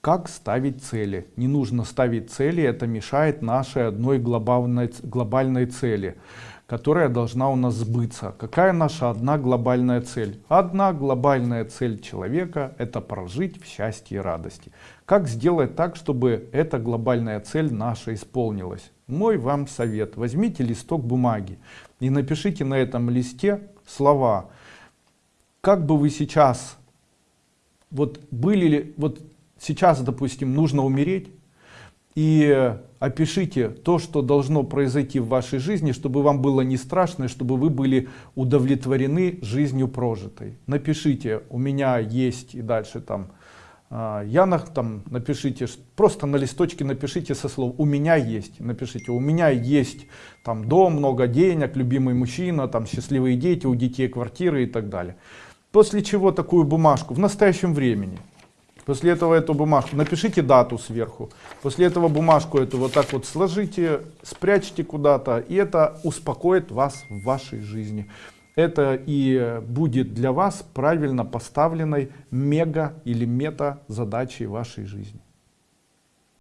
как ставить цели. Не нужно ставить цели, это мешает нашей одной глобальной, глобальной цели, которая должна у нас сбыться. Какая наша одна глобальная цель? Одна глобальная цель человека это прожить в счастье и радости. Как сделать так, чтобы эта глобальная цель наша исполнилась? Мой вам совет. Возьмите листок бумаги и напишите на этом листе слова. Как бы вы сейчас вот были ли вот сейчас, допустим, нужно умереть, и опишите то, что должно произойти в вашей жизни, чтобы вам было не страшно, чтобы вы были удовлетворены жизнью прожитой. Напишите, у меня есть и дальше там, а, я на, там напишите, просто на листочке напишите со слов «у меня есть», напишите «у меня есть там дом, много денег, любимый мужчина, там счастливые дети, у детей квартиры» и так далее. После чего такую бумажку в настоящем времени После этого эту бумажку, напишите дату сверху. После этого бумажку эту вот так вот сложите, спрячьте куда-то, и это успокоит вас в вашей жизни. Это и будет для вас правильно поставленной мега или мета задачей вашей жизни.